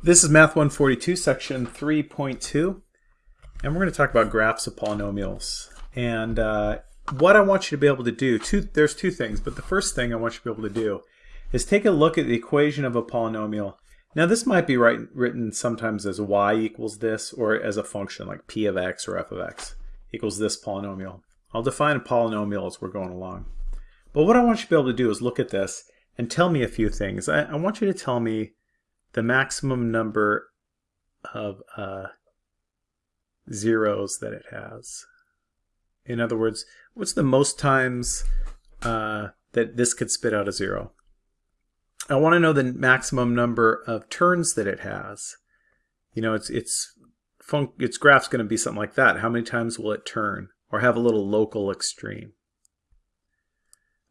This is Math 142, section 3.2, and we're going to talk about graphs of polynomials. And uh, what I want you to be able to do, two, there's two things, but the first thing I want you to be able to do is take a look at the equation of a polynomial. Now this might be written sometimes as y equals this, or as a function like p of x or f of x equals this polynomial. I'll define a polynomial as we're going along. But what I want you to be able to do is look at this and tell me a few things. I, I want you to tell me the maximum number of uh, zeros that it has. In other words, what's the most times uh, that this could spit out a zero? I want to know the maximum number of turns that it has. You know, it's it's its graph's going to be something like that. How many times will it turn or have a little local extreme?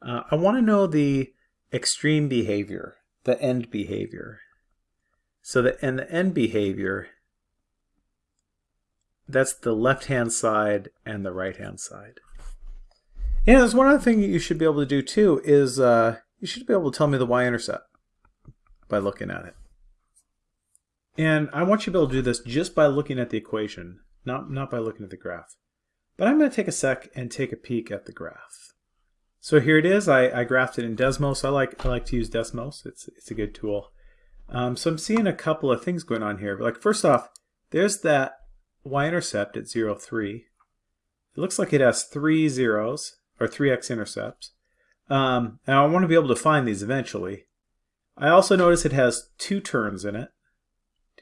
Uh, I want to know the extreme behavior, the end behavior. So the and the end behavior, that's the left-hand side and the right-hand side. And there's one other thing you should be able to do too is uh, you should be able to tell me the y-intercept by looking at it. And I want you to be able to do this just by looking at the equation, not, not by looking at the graph. But I'm going to take a sec and take a peek at the graph. So here it is. I, I graphed it in Desmos. I like I like to use Desmos. It's it's a good tool. Um, so I'm seeing a couple of things going on here. Like first off, there's that y-intercept at 0, 3. It looks like it has three zeros, or three x-intercepts. Um, and I want to be able to find these eventually. I also notice it has two turns in it.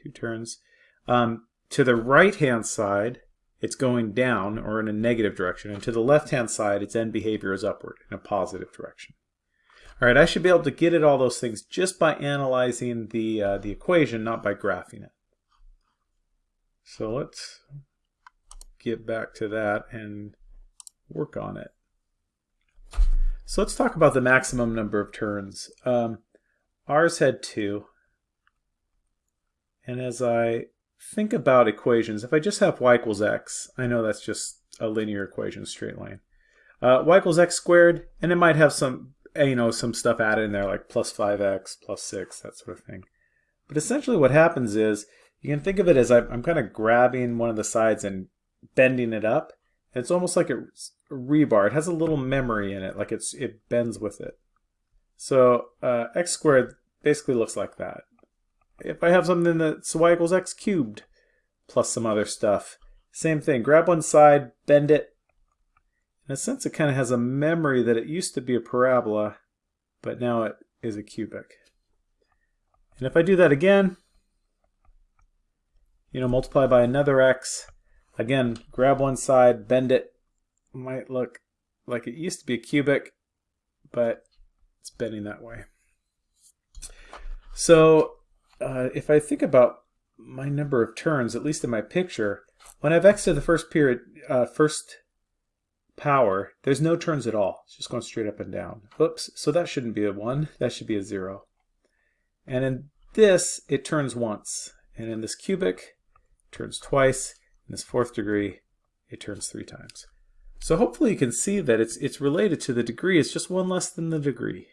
Two turns. Um, to the right-hand side, it's going down, or in a negative direction. And to the left-hand side, its end behavior is upward, in a positive direction. All right, I should be able to get at all those things just by analyzing the, uh, the equation, not by graphing it. So let's get back to that and work on it. So let's talk about the maximum number of turns. Um, ours had two. And as I think about equations, if I just have y equals x, I know that's just a linear equation, straight line. Uh, y equals x squared, and it might have some you know, some stuff added in there like plus 5x, plus 6, that sort of thing. But essentially what happens is, you can think of it as I'm kind of grabbing one of the sides and bending it up. It's almost like a rebar. It has a little memory in it, like it's it bends with it. So uh, x squared basically looks like that. If I have something that's y equals x cubed plus some other stuff, same thing. Grab one side, bend it, in a sense, it kind of has a memory that it used to be a parabola, but now it is a cubic. And if I do that again, you know, multiply by another x, again, grab one side, bend it, might look like it used to be a cubic, but it's bending that way. So uh, if I think about my number of turns, at least in my picture, when I have x to the first period, uh, first power, there's no turns at all. It's just going straight up and down. Oops, so that shouldn't be a 1. That should be a 0. And in this, it turns once. And in this cubic, turns twice. In this fourth degree, it turns three times. So hopefully you can see that it's, it's related to the degree. It's just one less than the degree.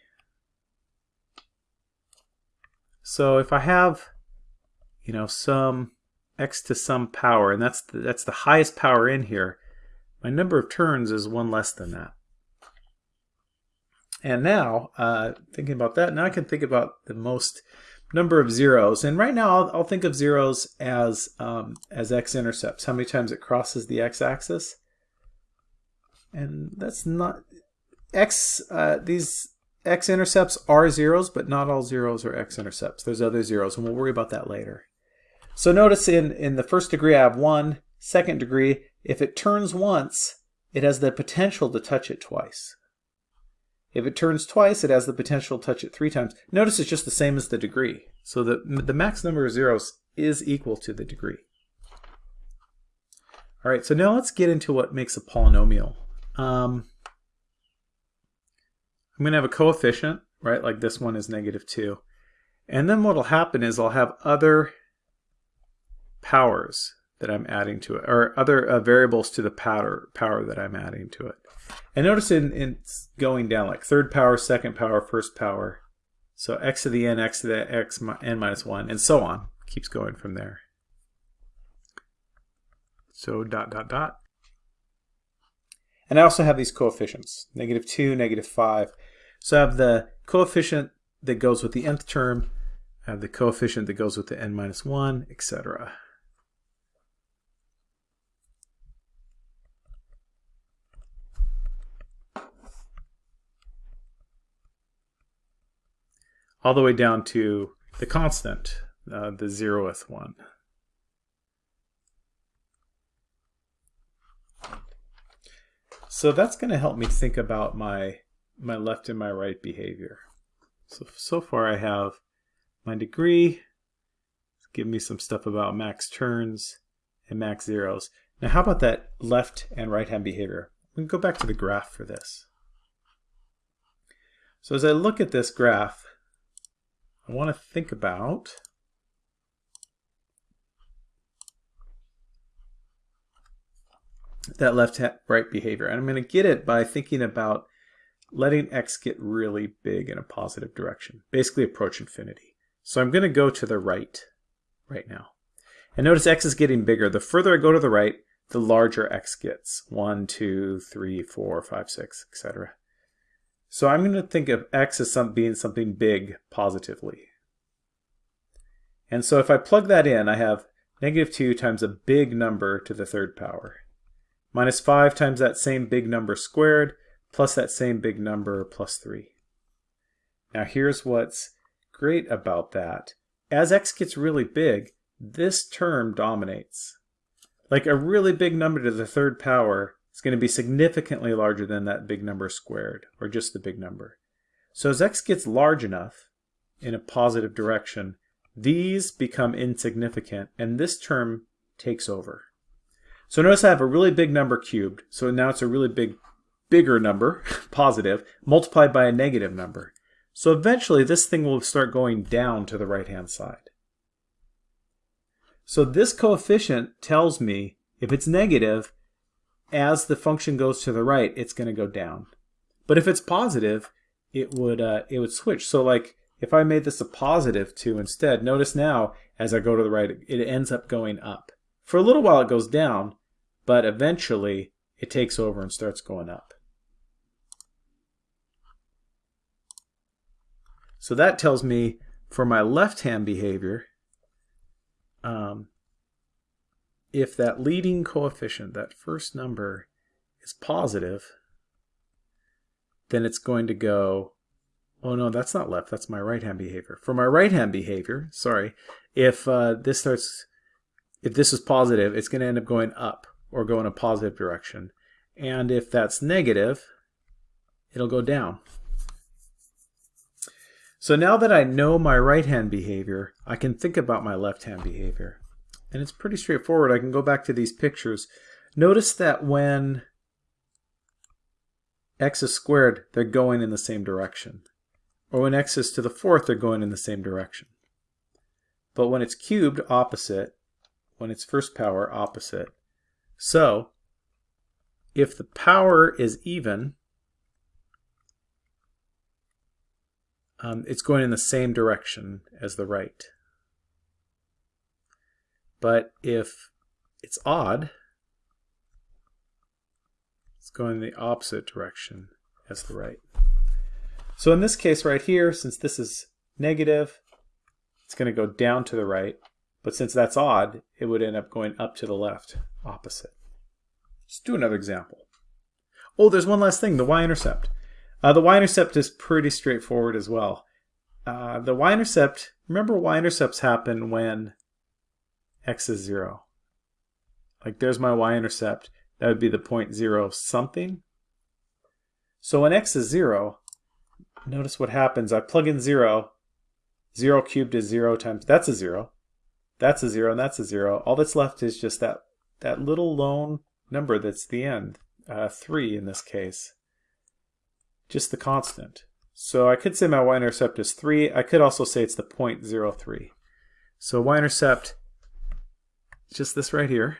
So if I have, you know, some x to some power, and that's the, that's the highest power in here, my number of turns is one less than that. And now, uh, thinking about that, now I can think about the most number of zeros. And right now, I'll, I'll think of zeros as um, as x-intercepts, how many times it crosses the x-axis. And that's not, x, uh, these x-intercepts are zeros, but not all zeros are x-intercepts. There's other zeros, and we'll worry about that later. So notice in, in the first degree, I have one. Second degree, if it turns once, it has the potential to touch it twice. If it turns twice, it has the potential to touch it three times. Notice it's just the same as the degree. So the, the max number of zeros is equal to the degree. All right, so now let's get into what makes a polynomial. Um, I'm going to have a coefficient, right, like this one is negative 2. And then what will happen is I'll have other powers that I'm adding to it, or other uh, variables to the power, power that I'm adding to it. And notice in, in going down like third power, second power, first power. So x to the n, x to the x, n minus 1, and so on. keeps going from there. So dot, dot, dot. And I also have these coefficients, negative 2, negative 5. So I have the coefficient that goes with the nth term, I have the coefficient that goes with the n minus 1, etc. All the way down to the constant, uh, the zeroth one. So that's going to help me think about my, my left and my right behavior. So, so far I have my degree, give me some stuff about max turns and max zeros. Now how about that left and right hand behavior? We can go back to the graph for this. So as I look at this graph, I want to think about that left right behavior. And I'm going to get it by thinking about letting x get really big in a positive direction, basically approach infinity. So I'm going to go to the right right now. And notice x is getting bigger. The further I go to the right, the larger x gets. 1, 2, 3, 4, 5, 6, etc. So I'm going to think of x as some, being something big positively. And so if I plug that in, I have negative 2 times a big number to the third power minus 5 times that same big number squared, plus that same big number plus 3. Now here's what's great about that. As x gets really big, this term dominates. Like a really big number to the third power is going to be significantly larger than that big number squared, or just the big number. So as x gets large enough in a positive direction, these become insignificant, and this term takes over. So notice I have a really big number cubed. So now it's a really big, bigger number, positive, multiplied by a negative number. So eventually this thing will start going down to the right-hand side. So this coefficient tells me if it's negative, as the function goes to the right, it's going to go down. But if it's positive, it would uh, it would switch. So like if I made this a positive 2 instead, notice now as I go to the right, it ends up going up. For a little while it goes down, but eventually it takes over and starts going up. So that tells me for my left-hand behavior, um, if that leading coefficient, that first number, is positive, then it's going to go, oh no, that's not left, that's my right-hand behavior. For my right-hand behavior, sorry, if uh, this starts, if this is positive, it's going to end up going up or go in a positive direction. And if that's negative, it'll go down. So now that I know my right hand behavior, I can think about my left hand behavior. And it's pretty straightforward. I can go back to these pictures. Notice that when x is squared, they're going in the same direction. Or when x is to the fourth, they're going in the same direction. But when it's cubed, opposite. When it's first power, opposite. So if the power is even, um, it's going in the same direction as the right. But if it's odd, it's going in the opposite direction as the right. So in this case right here, since this is negative, it's going to go down to the right. But since that's odd, it would end up going up to the left opposite. Let's do another example. Oh, there's one last thing, the y-intercept. Uh, the y-intercept is pretty straightforward as well. Uh, the y-intercept, remember y-intercepts happen when x is 0. Like there's my y-intercept. That would be the point 0 something. So when x is 0, notice what happens. I plug in 0. 0 cubed is 0 times, that's a 0. That's a 0 and that's a 0. All that's left is just that that little lone number that's the end, uh, 3 in this case, just the constant. So I could say my y-intercept is 3. I could also say it's the 0.03. So y-intercept just this right here.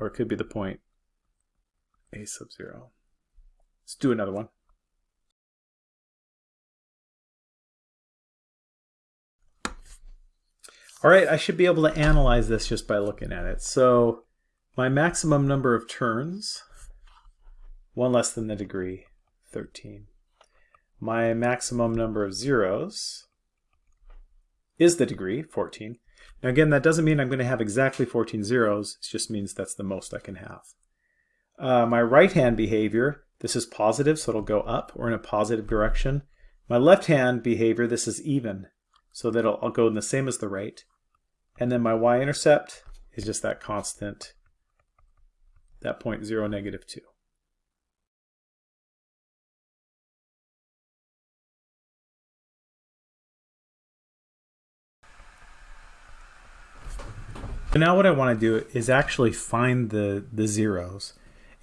Or it could be the point a sub 0. Let's do another one. All right, I should be able to analyze this just by looking at it. So my maximum number of turns, one less than the degree, 13. My maximum number of zeros, is the degree, 14. Now again, that doesn't mean I'm going to have exactly 14 zeros. It just means that's the most I can have. Uh, my right-hand behavior, this is positive, so it'll go up or in a positive direction. My left-hand behavior, this is even, so that I'll, go in the same as the right. And then my y-intercept is just that constant, that point 0, negative 2. So now what I want to do is actually find the, the zeros.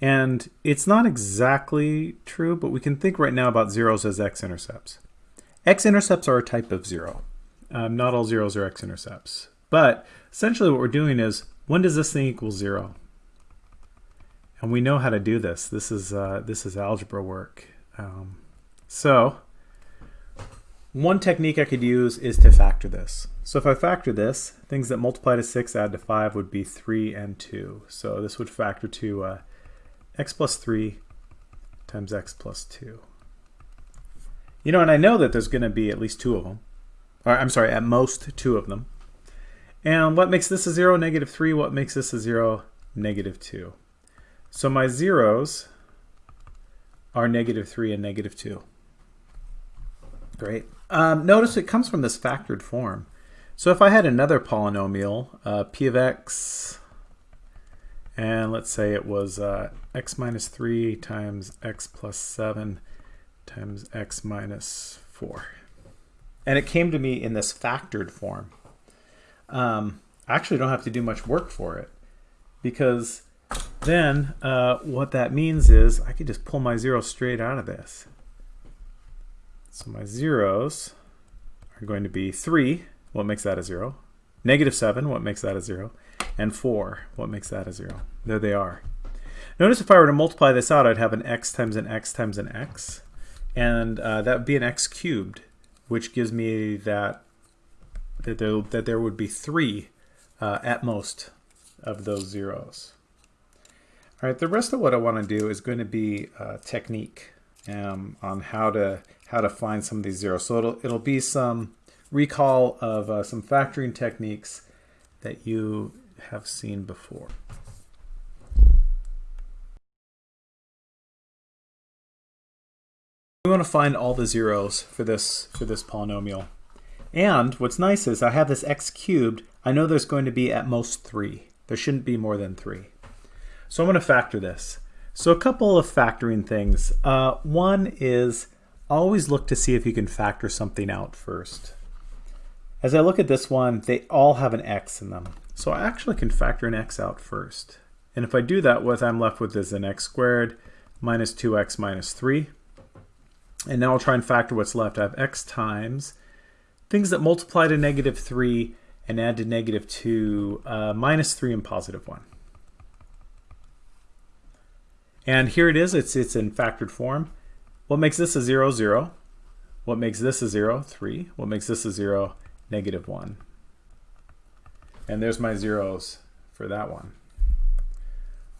And it's not exactly true, but we can think right now about zeros as x-intercepts. X-intercepts are a type of zero. Um, not all zeros are x-intercepts. But essentially what we're doing is, when does this thing equal zero? And we know how to do this. This is, uh, this is algebra work. Um, so one technique I could use is to factor this. So if I factor this, things that multiply to 6 add to 5 would be 3 and 2. So this would factor to uh, x plus 3 times x plus 2. You know, and I know that there's going to be at least two of them. Or I'm sorry, at most two of them. And what makes this a 0? Negative 3. What makes this a 0? Negative 2. So my zeros are negative 3 and negative 2. Great. Um, notice it comes from this factored form. So if I had another polynomial, uh, p of x, and let's say it was uh, x minus 3 times x plus 7 times x minus 4. And it came to me in this factored form um, I actually don't have to do much work for it because then uh, what that means is I could just pull my zeros straight out of this. So my zeros are going to be 3, what makes that a 0? Negative 7, what makes that a 0? And 4, what makes that a 0? There they are. Notice if I were to multiply this out, I'd have an x times an x times an x. And uh, that would be an x cubed, which gives me that that there, that there would be three uh, at most of those zeros. All right, the rest of what I want to do is going to be a technique um, on how to how to find some of these zeros. So it'll it'll be some recall of uh, some factoring techniques that you have seen before. We want to find all the zeros for this for this polynomial. And what's nice is I have this x cubed. I know there's going to be at most 3. There shouldn't be more than 3. So I'm going to factor this. So a couple of factoring things. Uh, one is always look to see if you can factor something out first. As I look at this one, they all have an x in them. So I actually can factor an x out first. And if I do that, what I'm left with is an x squared minus 2x minus 3. And now I'll try and factor what's left. I have x times things that multiply to negative 3 and add to negative 2, uh, minus 3 and positive 1. And here it is, it's, it's in factored form. What makes this a 0, 0? What makes this a 0, 3? What makes this a 0, negative 1? And there's my zeros for that one.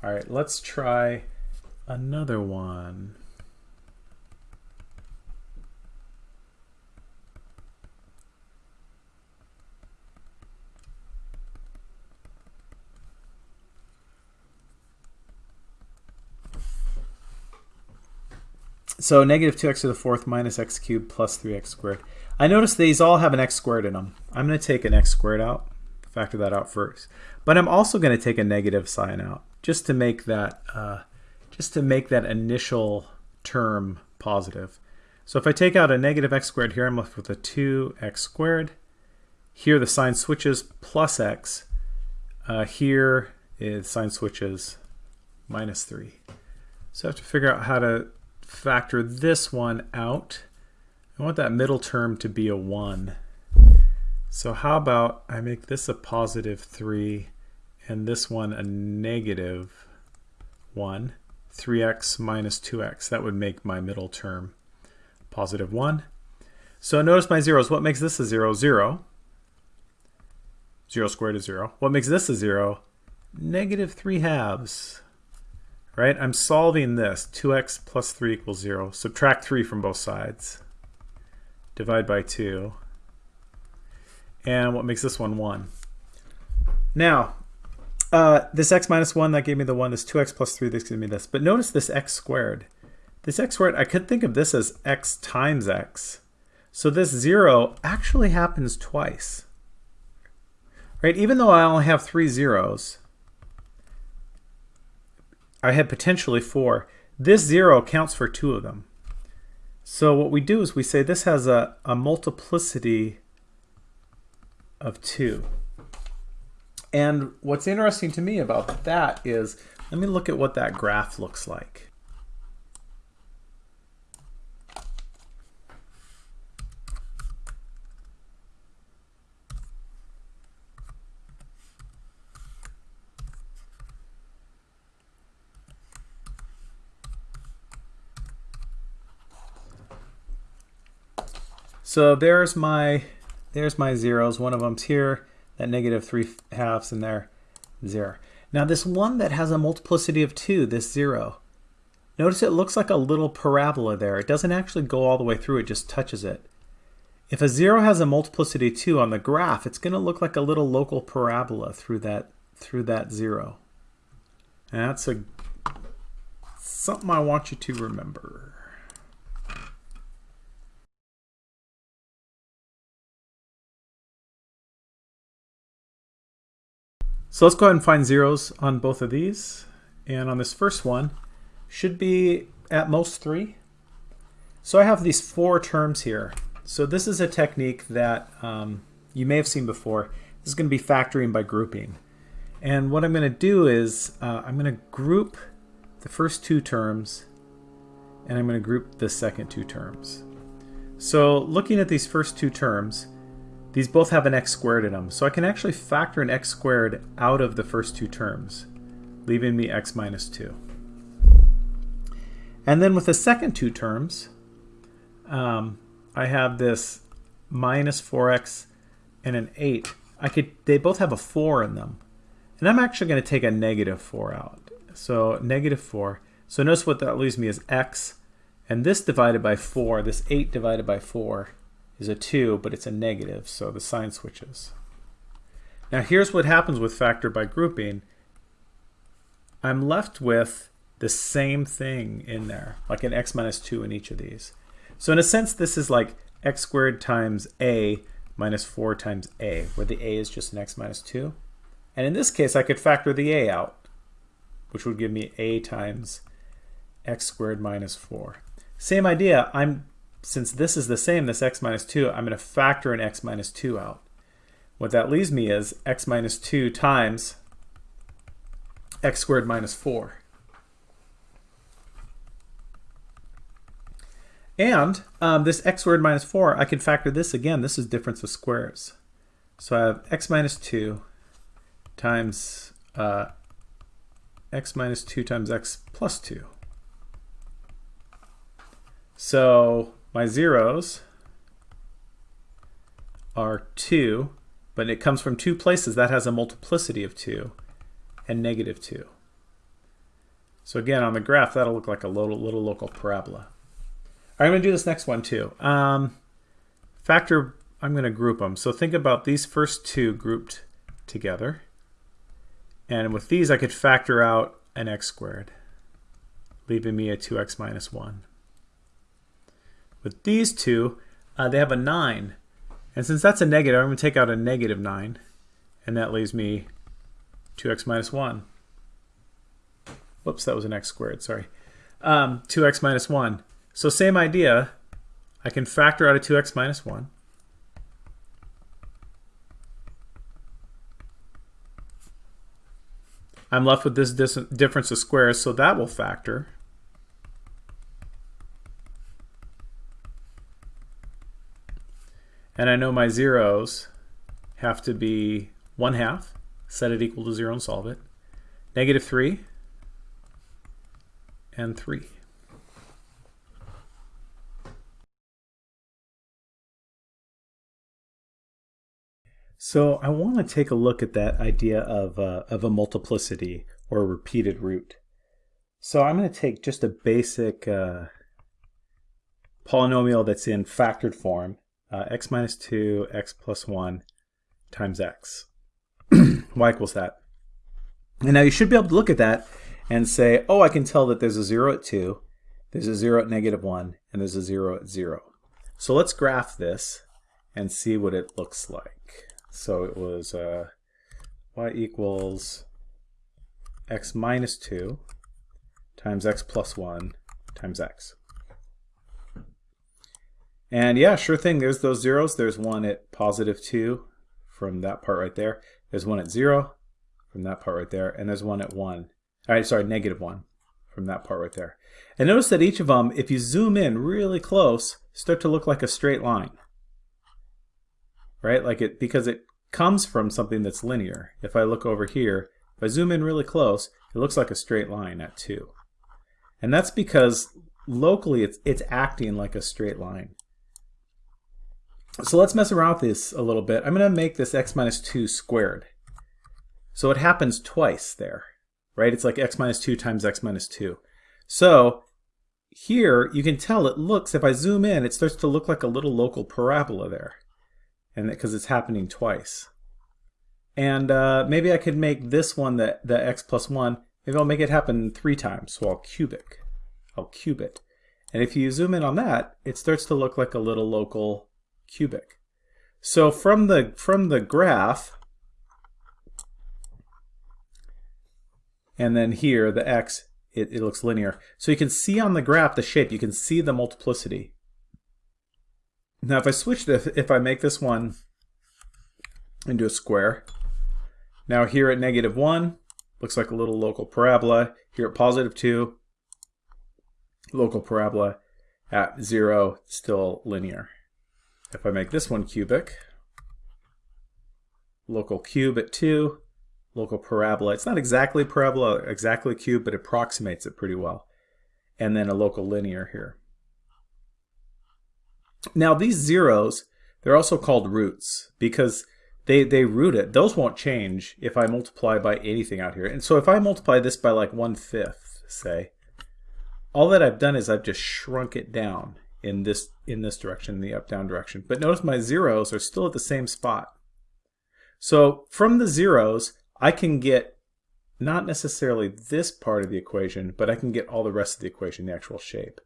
All right, let's try another one. So negative 2x to the fourth minus x cubed plus 3x squared. I notice these all have an x squared in them. I'm going to take an x squared out, factor that out first. But I'm also going to take a negative sign out just to make that uh, just to make that initial term positive. So if I take out a negative x squared here, I'm left with a 2x squared. Here the sign switches plus x. Uh, here is sign switches minus 3. So I have to figure out how to factor this one out. I want that middle term to be a 1. So how about I make this a positive 3 and this one a negative 1. 3x minus 2x. That would make my middle term positive 1. So notice my zeros. What makes this a 0? 0. 0 squared is 0. What makes this a 0? Negative 3 halves. Right? I'm solving this. 2x plus 3 equals 0. Subtract 3 from both sides. Divide by 2. And what makes this one 1? Now, uh, this x minus 1, that gave me the 1. This 2x plus 3, this gives me this. But notice this x squared. This x squared, I could think of this as x times x. So this 0 actually happens twice. Right? Even though I only have three zeros, I had potentially four. This 0 counts for two of them. So what we do is we say this has a, a multiplicity of 2. And what's interesting to me about that is, let me look at what that graph looks like. So there's my there's my zeros. One of them's here, that negative 3 halves in there, 0. Now this one that has a multiplicity of 2, this 0, notice it looks like a little parabola there. It doesn't actually go all the way through, it just touches it. If a 0 has a multiplicity of 2 on the graph, it's going to look like a little local parabola through that, through that 0. And that's a, something I want you to remember. So let's go ahead and find zeros on both of these. And on this first one, should be at most three. So I have these four terms here. So this is a technique that um, you may have seen before. This is going to be factoring by grouping. And what I'm going to do is uh, I'm going to group the first two terms and I'm going to group the second two terms. So looking at these first two terms, these both have an x squared in them, so I can actually factor an x squared out of the first two terms, leaving me x minus 2. And then with the second two terms, um, I have this minus 4x and an 8. I could They both have a 4 in them. And I'm actually going to take a negative 4 out. So negative 4. So notice what that leaves me is x, and this divided by 4, this 8 divided by 4, is a 2, but it's a negative, so the sign switches. Now here's what happens with factor by grouping. I'm left with the same thing in there, like an x minus 2 in each of these. So in a sense, this is like x squared times a minus 4 times a, where the a is just an x minus 2. And in this case, I could factor the a out, which would give me a times x squared minus 4. Same idea, I'm since this is the same, this x minus 2, I'm going to factor an x minus 2 out. What that leaves me is x minus 2 times x squared minus 4. And um, this x squared minus 4, I can factor this again. This is difference of squares. So I have x minus 2 times uh, x minus 2 times x plus 2. So my zeros are 2, but it comes from two places. That has a multiplicity of 2 and negative 2. So again, on the graph, that'll look like a little, little local parabola. I'm going to do this next one too. Um, factor, I'm going to group them. So think about these first two grouped together. And with these, I could factor out an x squared, leaving me a 2x minus 1. With these two, uh, they have a 9. And since that's a negative, I'm going to take out a negative 9. And that leaves me 2x minus 1. Whoops, that was an x squared, sorry. Um, 2x minus 1. So same idea. I can factor out a 2x minus 1. I'm left with this difference of squares, so that will factor. And I know my zeros have to be 1 half, set it equal to 0 and solve it, negative 3, and 3. So I want to take a look at that idea of, uh, of a multiplicity or a repeated root. So I'm going to take just a basic uh, polynomial that's in factored form, uh, x minus 2, x plus 1 times x. y equals that. And now you should be able to look at that and say, oh, I can tell that there's a 0 at 2, there's a 0 at negative 1, and there's a 0 at 0. So let's graph this and see what it looks like. So it was uh, y equals x minus 2 times x plus 1 times x. And yeah, sure thing, there's those zeros. There's one at positive 2 from that part right there. There's one at 0 from that part right there. And there's one at 1. All right, sorry, negative 1 from that part right there. And notice that each of them, if you zoom in really close, start to look like a straight line. Right? Like it because it comes from something that's linear. If I look over here, if I zoom in really close, it looks like a straight line at 2. And that's because locally it's, it's acting like a straight line. So let's mess around with this a little bit. I'm going to make this x minus 2 squared. So it happens twice there, right? It's like x minus 2 times x minus 2. So here you can tell it looks, if I zoom in, it starts to look like a little local parabola there. And because it's happening twice. And uh, maybe I could make this one the, the x plus 1. Maybe I'll make it happen three times. So I'll cubic. I'll cube it. And if you zoom in on that, it starts to look like a little local cubic. So from the from the graph, and then here the x, it, it looks linear. So you can see on the graph the shape. You can see the multiplicity. Now if I switch this, if I make this one into a square, now here at negative 1, looks like a little local parabola. Here at positive 2, local parabola. At 0, still linear. If I make this one cubic, local cube at 2, local parabola. It's not exactly parabola, exactly cube, but approximates it pretty well. And then a local linear here. Now these zeros, they're also called roots because they, they root it. Those won't change if I multiply by anything out here. And so if I multiply this by like one-fifth, say, all that I've done is I've just shrunk it down in this in this direction, the up-down direction. But notice my zeros are still at the same spot. So from the zeros, I can get not necessarily this part of the equation, but I can get all the rest of the equation, the actual shape.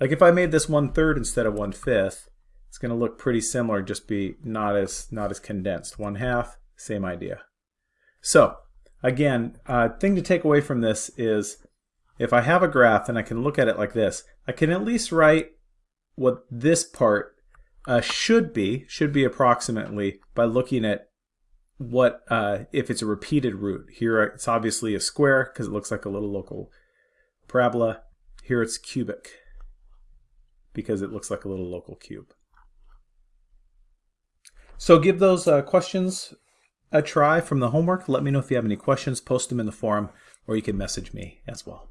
Like if I made this one-third instead of one-fifth, it's going to look pretty similar, just be not as not as condensed. One half, same idea. So again, uh, thing to take away from this is if I have a graph and I can look at it like this, I can at least write what this part uh, should be, should be approximately by looking at what, uh, if it's a repeated root. Here it's obviously a square because it looks like a little local parabola. Here it's cubic because it looks like a little local cube. So give those uh, questions a try from the homework. Let me know if you have any questions. Post them in the forum or you can message me as well.